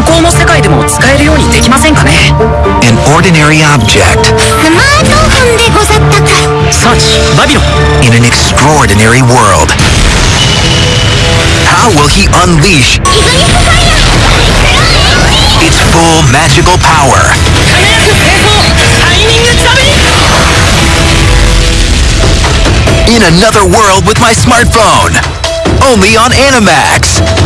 向こうの世界でも使えるようにできませんかね An ordinary object スマートフォンでござったか Such, Babylon in an extraordinary world. How will he unleash its full magical power? In another world with my smartphone. Only on Animax.